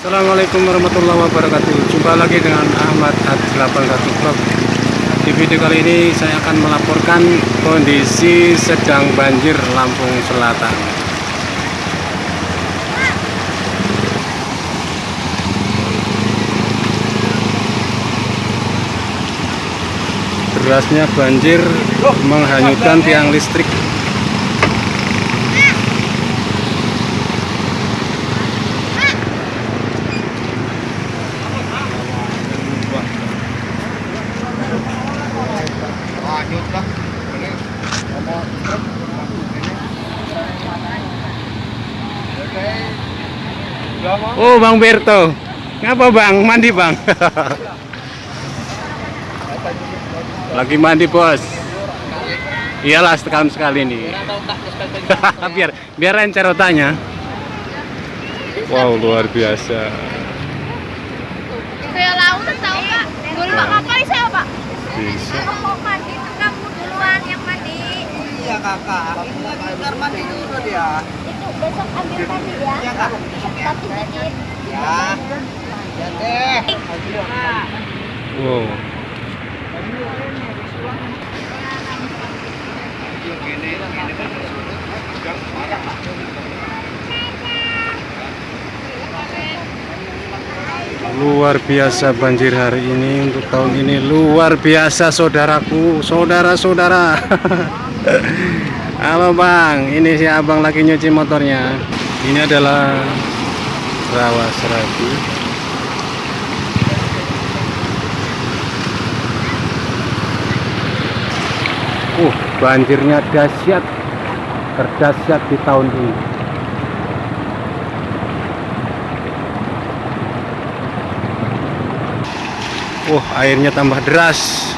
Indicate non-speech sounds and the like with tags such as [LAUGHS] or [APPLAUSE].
Assalamualaikum warahmatullahi wabarakatuh. Jumpa lagi dengan Ahmad Ad81 Vlog. Di video kali ini saya akan melaporkan kondisi sedang banjir Lampung Selatan. Derasnya banjir menghanyutkan tiang listrik Oh Bang Berto. Ngapa Bang? Mandi Bang? [LAUGHS] Lagi mandi bos. Iyalah setahun sekali nih [LAUGHS] Biar biar encer otaknya. Wow luar biasa kakak. Ini lagi bentar mandi dulu dia. Itu besok ambil mandi ya. iya kak. Tapi dikit. ya. ya. Deh Wow Luar biasa banjir hari ini untuk tahun ini luar biasa saudaraku, saudara-saudara. [LAUGHS] Halo Bang, ini si Abang lagi nyuci motornya. Ini adalah rawa serabi. Uh, banjirnya dahsyat, terdahsyat di tahun ini. Wah, airnya tambah deras.